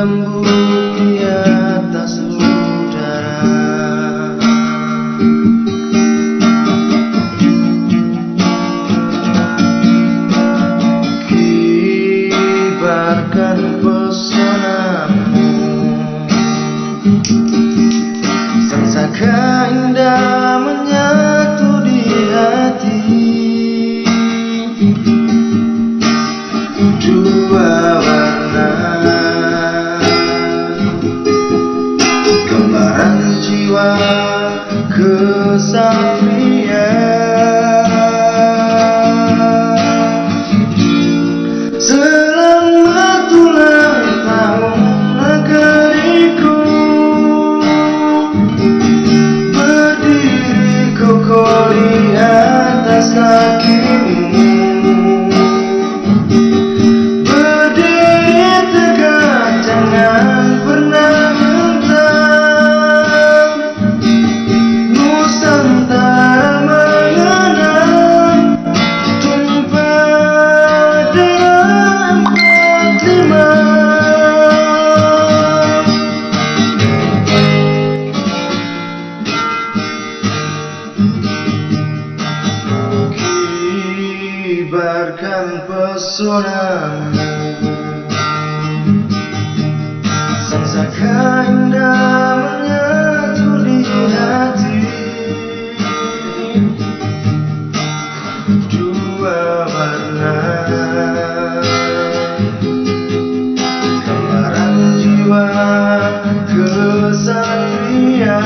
lembut di udara. Kibarkan pesona jiwa kesatria Selamat ulang tahun negeriku Berdiri kokoh di atas kakimu Kibarkan pesonamu Sangsaka indah menyatu di hati. Dua warna. Gambaran jiwa kesatria